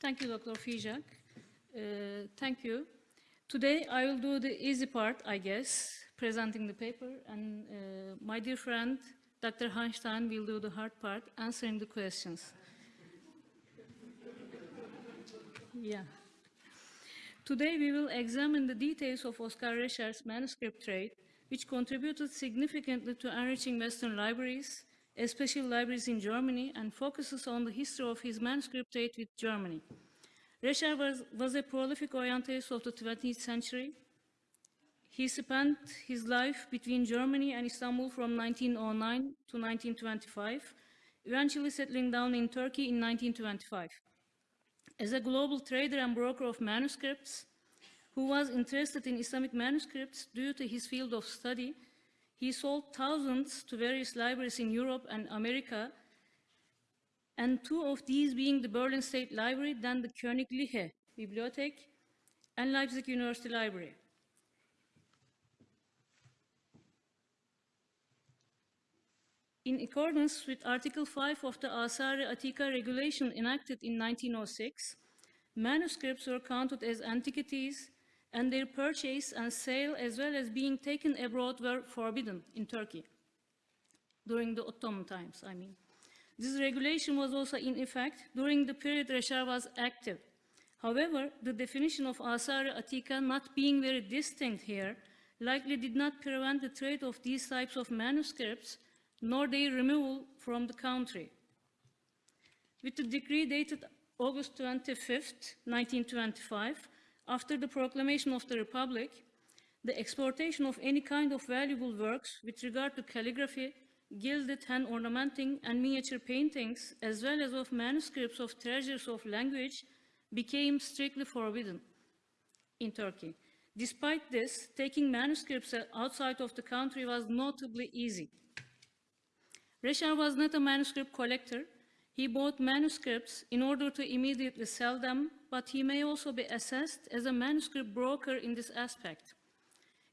Thank you, Dr. Fijak. Uh, thank you. Today I will do the easy part, I guess, presenting the paper, and uh, my dear friend, Dr. Einstein, will do the hard part, answering the questions. yeah. Today we will examine the details of Oscar Rescher's manuscript trade, which contributed significantly to enriching Western libraries, especially libraries in Germany, and focuses on the history of his manuscript trade with Germany. Rescher was, was a prolific Orientalist of the 20th century. He spent his life between Germany and Istanbul from 1909 to 1925, eventually settling down in Turkey in 1925. As a global trader and broker of manuscripts, who was interested in Islamic manuscripts due to his field of study, he sold thousands to various libraries in Europe and America, and two of these being the Berlin State Library, then the Königliche Bibliothek, and Leipzig University Library. In accordance with Article 5 of the Asar Atika regulation enacted in 1906, manuscripts were counted as antiquities and their purchase and sale as well as being taken abroad were forbidden in Turkey during the Ottoman times, I mean. This regulation was also in effect during the period Rescher was active. However, the definition of Asar Atika not being very distinct here likely did not prevent the trade of these types of manuscripts nor their removal from the country. With the decree dated August 25, 1925, after the proclamation of the Republic, the exportation of any kind of valuable works with regard to calligraphy, gilded hand ornamenting, and miniature paintings, as well as of manuscripts of treasures of language, became strictly forbidden in Turkey. Despite this, taking manuscripts outside of the country was notably easy. Rescher was not a manuscript collector. He bought manuscripts in order to immediately sell them, but he may also be assessed as a manuscript broker in this aspect.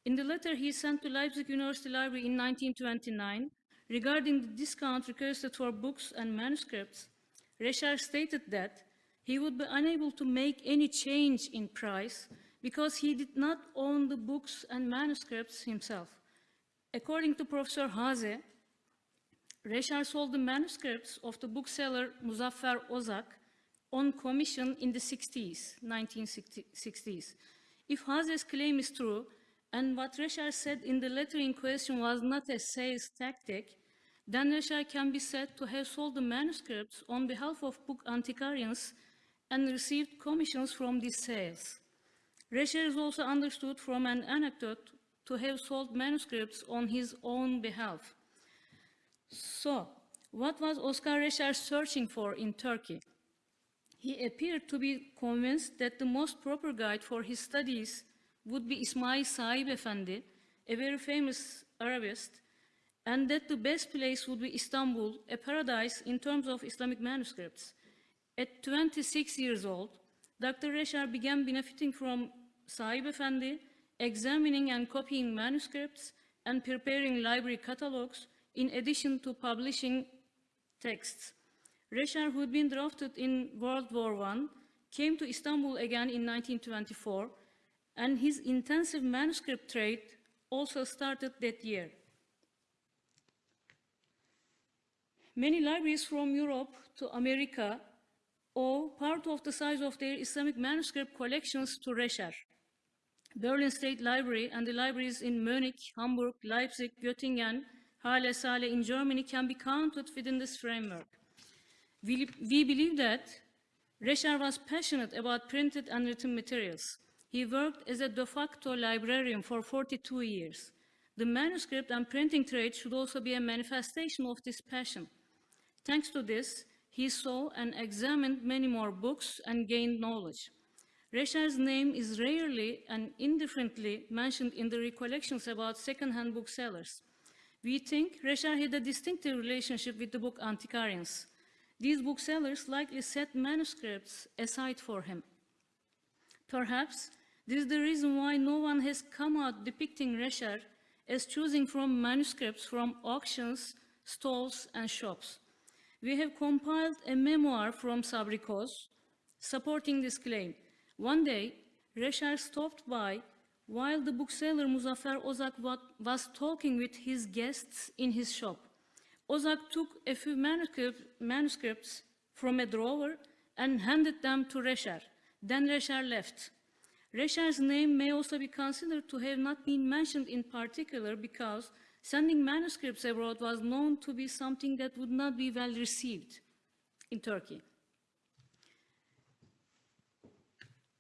In the letter he sent to Leipzig University Library in 1929, regarding the discount requested for books and manuscripts, Rescher stated that he would be unable to make any change in price because he did not own the books and manuscripts himself. According to Professor Haase, Rescher sold the manuscripts of the bookseller Muzaffer Ozak on commission in the 60s, 1960s. If Haase's claim is true, and what Rescher said in the letter in question was not a sales tactic, then Rescher can be said to have sold the manuscripts on behalf of book antiquarians and received commissions from these sales. Rescher is also understood from an anecdote to have sold manuscripts on his own behalf. So, what was Oscar Rescher searching for in Turkey? He appeared to be convinced that the most proper guide for his studies would be Ismail Saib Efendi, a very famous Arabist, and that the best place would be Istanbul, a paradise in terms of Islamic manuscripts. At 26 years old, Dr. Rescher began benefiting from Saib Efendi, examining and copying manuscripts and preparing library catalogs in addition to publishing texts. Rescher, who had been drafted in World War I, came to Istanbul again in 1924, and his intensive manuscript trade also started that year. Many libraries from Europe to America owe part of the size of their Islamic manuscript collections to Rescher. Berlin State Library and the libraries in Munich, Hamburg, Leipzig, Göttingen, Halle Saale in Germany can be counted within this framework. We, we believe that Rescher was passionate about printed and written materials. He worked as a de facto librarian for 42 years. The manuscript and printing trade should also be a manifestation of this passion. Thanks to this, he saw and examined many more books and gained knowledge. Rescher's name is rarely and indifferently mentioned in the recollections about second-hand booksellers. We think Rescher had a distinctive relationship with the book antiquarians. These booksellers likely set manuscripts aside for him. Perhaps this is the reason why no one has come out depicting Rescher as choosing from manuscripts from auctions, stalls, and shops. We have compiled a memoir from Sabri Koz, supporting this claim. One day, Rescher stopped by while the bookseller Muzaffer Ozak was talking with his guests in his shop. Ozak took a few manuscript- manuscripts from a drawer and handed them to Rescher. Then Rescher left. Rescher's name may also be considered to have not been mentioned in particular because sending manuscripts abroad was known to be something that would not be well received in Turkey.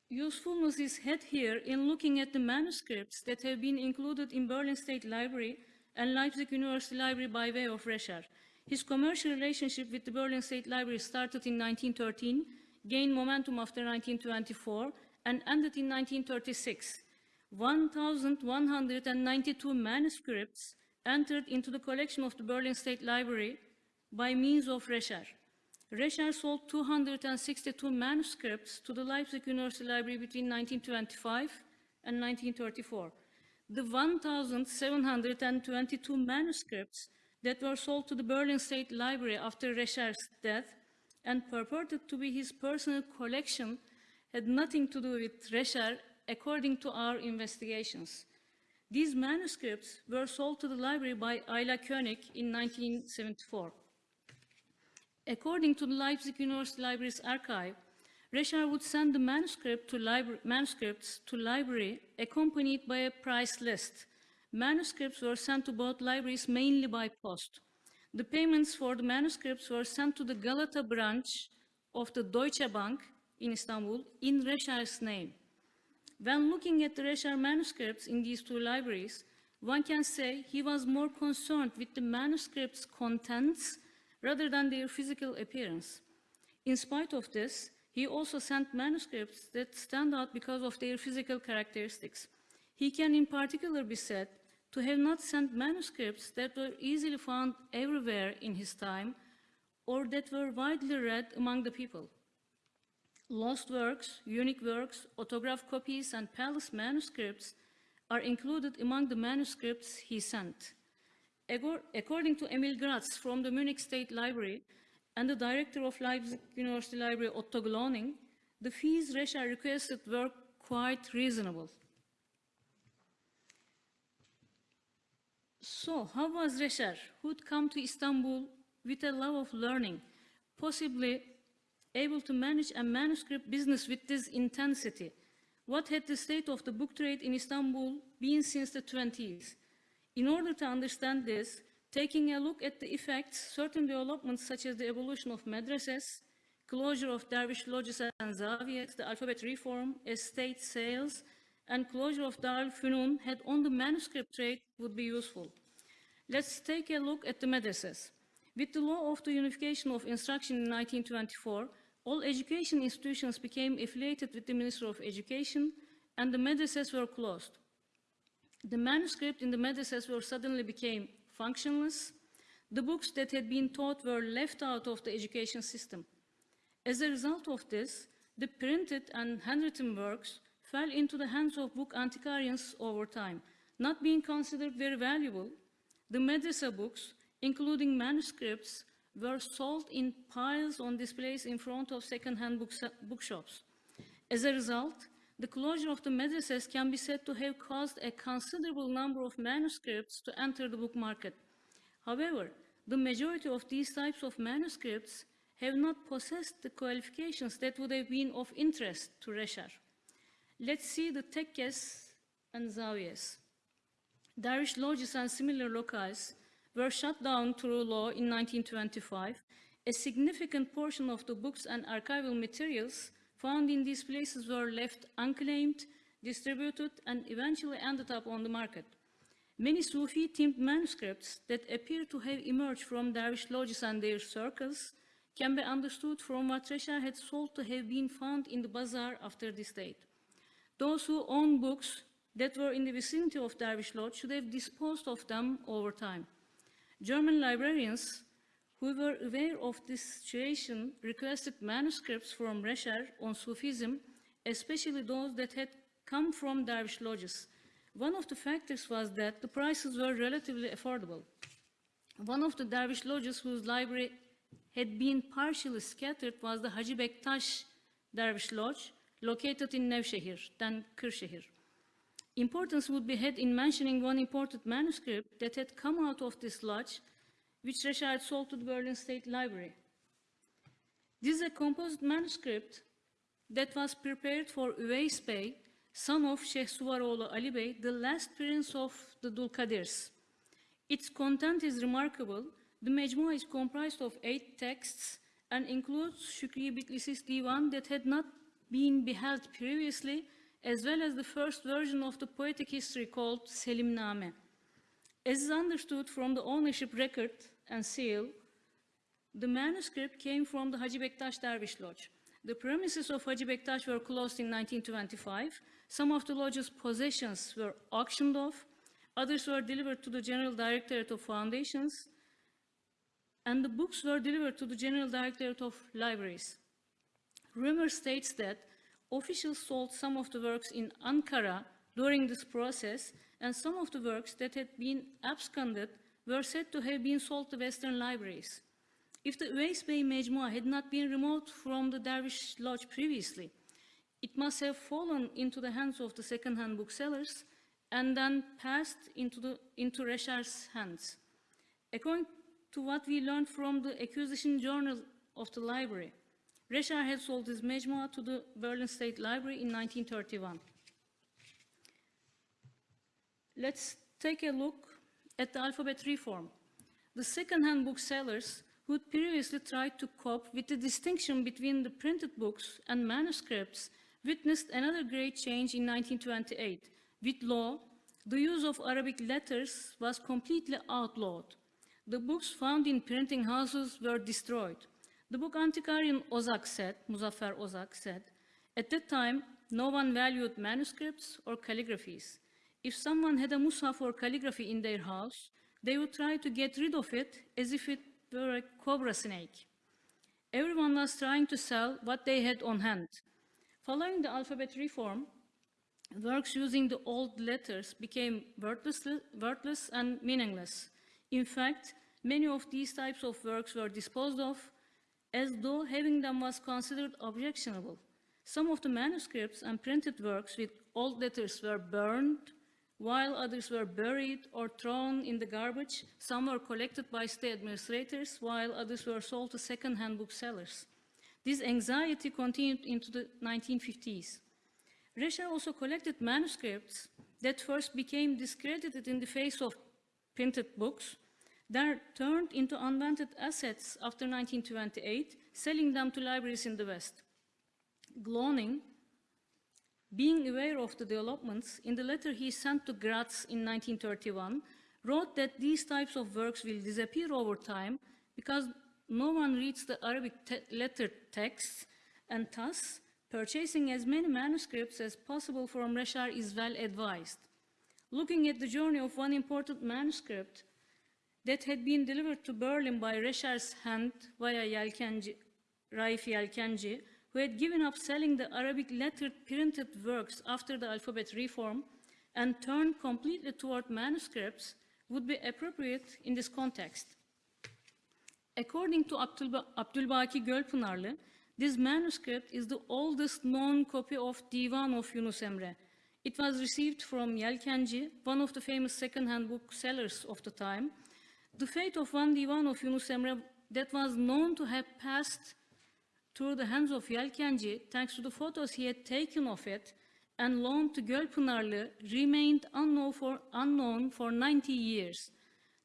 Usefulness is had here in looking at the manuscripts that have been included in Berlin State Library and Leipzig University Library by way of Rescher. His commercial relationship with the Berlin State Library started in 1913, gained momentum after 1924, and ended in 1936. 1,192 manuscripts entered into the collection of the Berlin State Library by means of Rescher. Rescher sold 262 manuscripts to the Leipzig University Library between 1925 and 1934. The 1,722 manuscripts that were sold to the Berlin State Library after Rescher's death and purported to be his personal collection had nothing to do with Rescher, according to our investigations. These manuscripts were sold to the library by Ayla Koenig in 1974. According to the Leipzig University Library's archive, Rescher would send the manuscript to manuscripts to library accompanied by a price list. Manuscripts were sent to both libraries mainly by post. The payments for the manuscripts were sent to the Galata branch of the Deutsche Bank in Istanbul in Rescher's name. When looking at the Rescher manuscripts in these two libraries, one can say he was more concerned with the manuscripts' contents rather than their physical appearance. In spite of this, he also sent manuscripts that stand out because of their physical characteristics. He can in particular be said to have not sent manuscripts that were easily found everywhere in his time or that were widely read among the people. Lost works, unique works, autograph copies, and palace manuscripts are included among the manuscripts he sent. According to Emil Gratzl from the Munich State Library and the director of Leipzig University Library, Otto Glauning, the fees Rescher requested were quite reasonable. So, how was Rescher, who'd come to Istanbul with a love of learning, possibly able to manage a manuscript business with this intensity? What had the state of the book trade in Istanbul been since the 20s? In order to understand this, taking a look at the effects certain developments such as the evolution of madrasas, closure of dervish lodges and zawiyas, the alphabet reform, estate sales, and closure of Dar al-Funun had on the manuscript trade would be useful. Let's take a look at the madrasas. With the law of the unification of instruction in 1924, all education institutions became affiliated with the Ministry of Education and the madrasas were closed. The manuscript in the madrasas were suddenly became functionless. The books that had been taught were left out of the education system. As a result of this, the printed and handwritten works fell into the hands of book antiquarians over time. Not being considered very valuable, the madrasa books, including manuscripts, were sold in piles on displays in front of second-hand bookshops. As a result, the closure of the madrasas can be said to have caused a considerable number of manuscripts to enter the book market. However, the majority of these types of manuscripts have not possessed the qualifications that would have been of interest to Rescher. Let's see the tekkes and zawiyas. Dervish lodges and similar locales were shut down through law in 1925. A significant portion of the books and archival materials found in these places were left unclaimed, distributed, and eventually ended up on the market. Many Sufi-themed manuscripts that appear to have emerged from dervish lodges and their circles can be understood from what Rescher had sold to have been found in the bazaar after this date. Those who own books that were in the vicinity of Dervish Lodge should have disposed of them over time. German librarians who were aware of this situation requested manuscripts from Rescher on Sufism, especially those that had come from Dervish lodges. One of the factors was that the prices were relatively affordable. One of the Dervish lodges whose library had been partially scattered was the Hacı Bektaş Dervish Lodge, located in Nevşehir, then Kırşehir. Importance would be had in mentioning one important manuscript that had come out of this lodge, which Rescher had sold to the Berlin State Library. This is a composite manuscript that was prepared for Üveys Bey, son of Şehsuvaroğlu Ali Bey, the last prince of the Dulkadirs. Its content is remarkable. The Mecmua is comprised of eight texts and includes Şükriye Bitlis's divan that had not been beheld previously, as well as the first version of the poetic history called Selimname. As is understood from the ownership record and seal, the manuscript came from the Hacı Bektaş Dervish Lodge. The premises of Hacı Bektaş were closed in 1925. Some of the lodge's possessions were auctioned off. Others were delivered to the General Directorate of Foundations. And the books were delivered to the General Directorate of Libraries. Rumor states that officials sold some of the works in Ankara during this process, and some of the works that had been absconded were said to have been sold to Western libraries. If the Üveys Bey Mecmua had not been removed from the Dervish Lodge previously, it must have fallen into the hands of the second-hand booksellers and then passed into, the, into Rescher's hands. According to what we learned from the acquisition journal of the library, Rescher had sold his Mecmua to the Berlin State Library in 1931. Let's take a look at the alphabet reform. The second-hand booksellers who had previously tried to cope with the distinction between the printed books and manuscripts witnessed another great change in 1928. With law, the use of Arabic letters was completely outlawed. The books found in printing houses were destroyed. The book antiquarian Ozak said, Muzaffer Ozak said, at that time, no one valued manuscripts or calligraphies. If someone had a mushaf or calligraphy in their house, they would try to get rid of it as if it were a cobra snake. Everyone was trying to sell what they had on hand. Following the alphabet reform, works using the old letters became worthless, worthless and meaningless. In fact, many of these types of works were disposed of as though having them was considered objectionable. Some of the manuscripts and printed works with old letters were burned, while others were buried or thrown in the garbage. Some were collected by state administrators, while others were sold to second-hand booksellers. This anxiety continued into the 1950s. Rescher also collected manuscripts that first became discredited in the face of printed books, then turned into unwanted assets after 1928, selling them to libraries in the West. Glauning, being aware of the developments, in the letter he sent to Gratzl in 1931, wrote that these types of works will disappear over time because no one reads the Arabic te letter texts, and thus purchasing as many manuscripts as possible from Rescher is well advised. Looking at the journey of one important manuscript that had been delivered to Berlin by Rescher's hand via Yelkenci, Raif Yelkenci, who had given up selling the Arabic lettered printed works after the alphabet reform and turned completely toward manuscripts would be appropriate in this context. According to Abdulba Abdulbaki Gölpınarlı, this manuscript is the oldest known copy of Divan of Yunus Emre. It was received from Yelkenci, one of the famous second-hand booksellers of the time. The fate of one Divan of Yunus Emre that was known to have passed through the hands of Yelkenci, thanks to the photos he had taken of it and loaned to Gölpınarlı, remained unknown for, unknown for 90 years.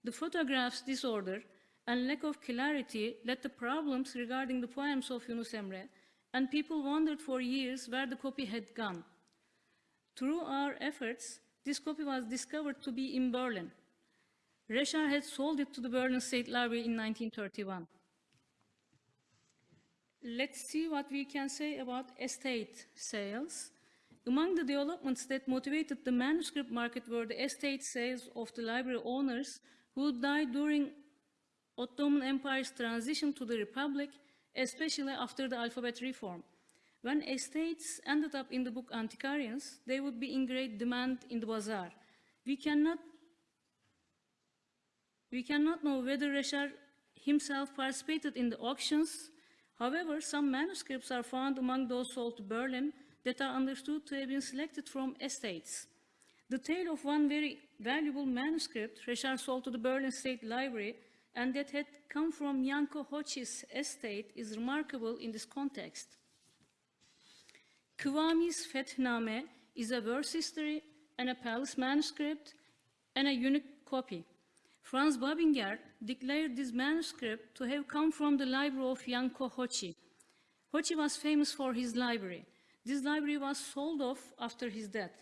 The photograph's disorder and lack of clarity led to problems regarding the poems of Yunus Emre, and people wondered for years where the copy had gone. Through our efforts, this copy was discovered to be in Berlin. Rescher had sold it to the Berlin State Library in 1931. Let's see what we can say about estate sales. Among the developments that motivated the manuscript market were the estate sales of the library owners who died during Ottoman Empire's transition to the Republic, especially after the alphabet reform. When estates ended up in the book Antiquarians, they would be in great demand in the bazaar. We cannot, we cannot know whether Rescher himself participated in the auctions, However, some manuscripts are found among those sold to Berlin that are understood to have been selected from estates. The tale of one very valuable manuscript Rescher sold to the Berlin State Library and that had come from Janko Hochi's estate is remarkable in this context. Kıvami's Fethname is a verse history and a palace manuscript and a unique copy. Franz Babinger declared this manuscript to have come from the library of Janko Hochi. Hochi was famous for his library. This library was sold off after his death.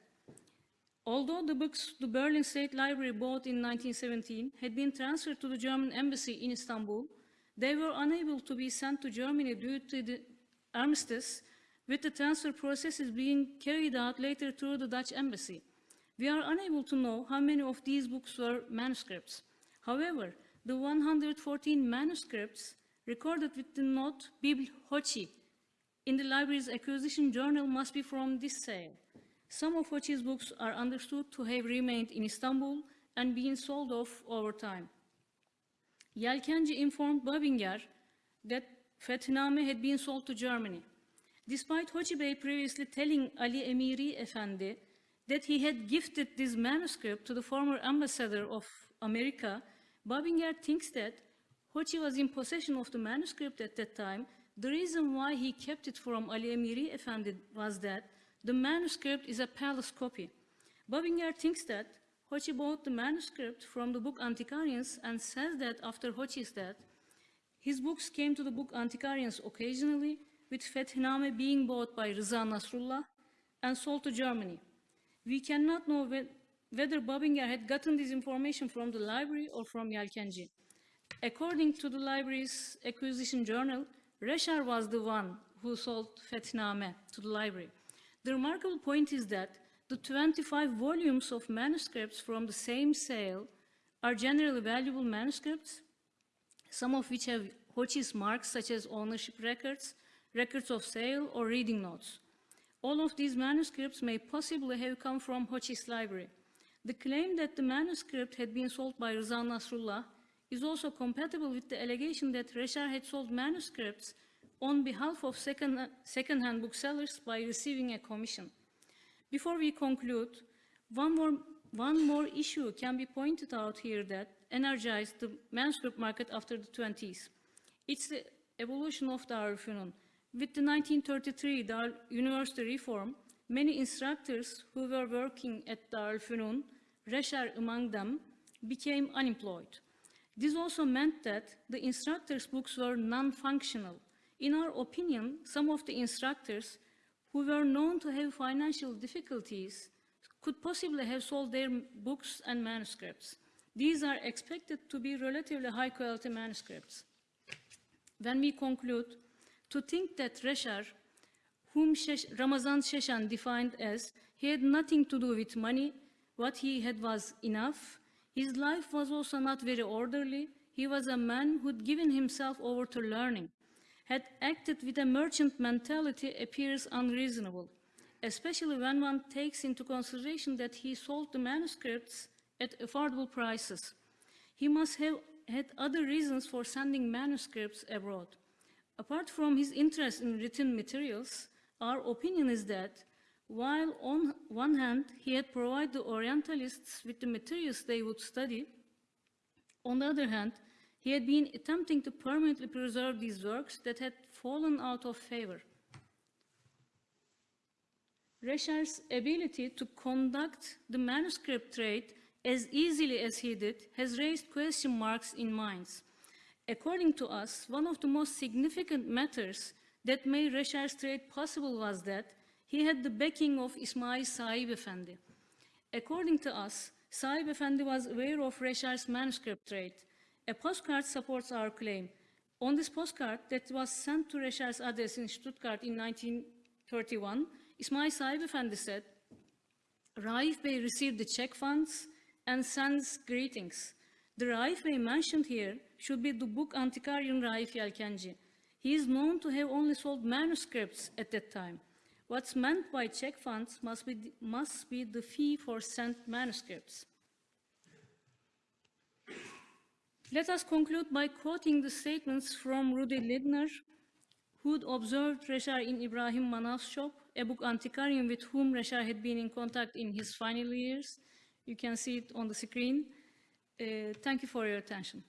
Although the books the Berlin State Library bought in 1917 had been transferred to the German embassy in Istanbul, they were unable to be sent to Germany due to the armistice, with the transfer processes being carried out later through the Dutch embassy. We are unable to know how many of these books were manuscripts. However, the 114 manuscripts recorded with the note Bible Hochi in the library's acquisition journal must be from this sale. Some of Hochi's books are understood to have remained in Istanbul and been sold off over time. Yelkenci informed Babinger that Fethname had been sold to Germany. Despite Hochi Bey previously telling Ali Emiri Efendi that he had gifted this manuscript to the former ambassador of America, Babinger thinks that Hochi was in possession of the manuscript at that time. The reason why he kept it from Ali Emiri Efendi was that the manuscript is a palace copy. Babinger thinks that Hochi bought the manuscript from the book antiquarians and says that after Hochi's death, his books came to the book antiquarians occasionally, with Fethname being bought by Rıza Nasrullah and sold to Germany. We cannot know whether Babinger had gotten this information from the library or from Yelkenci. According to the library's acquisition journal, Rescher was the one who sold Fethname to the library. The remarkable point is that the 25 volumes of manuscripts from the same sale are generally valuable manuscripts, some of which have Hochi's marks such as ownership records, records of sale, or reading notes. All of these manuscripts may possibly have come from Hochi's library. The claim that the manuscript had been sold by Rıza Nasrullah is also compatible with the allegation that Rescher had sold manuscripts on behalf of second, second-hand booksellers by receiving a commission. Before we conclude, one more, one more issue can be pointed out here that energized the manuscript market after the 20s. It's the evolution of the Darülfünun. With the 1933 Dar University reform, many instructors who were working at Darülfünun, Rescher among them, became unemployed. This also meant that the instructors' books were non-functional, in our opinion, some of the instructors who were known to have financial difficulties could possibly have sold their books and manuscripts. These are expected to be relatively high quality manuscripts. When we conclude, to think that Rescher, whom Ramazan Sheshan defined as, he had nothing to do with money, what he had was enough, his life was also not very orderly, he was a man who'd given himself over to learning had acted with a merchant mentality appears unreasonable, especially when one takes into consideration that he sold the manuscripts at affordable prices. He must have had other reasons for sending manuscripts abroad. Apart from his interest in written materials, our opinion is that while on one hand he had provided the Orientalists with the materials they would study, on the other hand, he had been attempting to permanently preserve these works that had fallen out of favor. Rescher's ability to conduct the manuscript trade as easily as he did has raised question marks in minds. According to us, one of the most significant matters that made Rescher's trade possible was that he had the backing of Ismail Saib Efendi. According to us, Saib Efendi was aware of Rescher's manuscript trade a postcard supports our claim. On this postcard that was sent to Rescher's address in Stuttgart in 1931, Ismail Saib Efendi said, Raif Bey received the check funds and sends greetings. The Raif Bey mentioned here should be the book antiquarian Raif Yelkenci. He is known to have only sold manuscripts at that time. What's meant by check funds must be, must be the fee for sent manuscripts. Let us conclude by quoting the statements from Rudi Lindner, who'd observed Rescher in Ibrahim Manaf's shop, a book antiquarian with whom Rescher had been in contact in his final years. You can see it on the screen. Uh, thank you for your attention.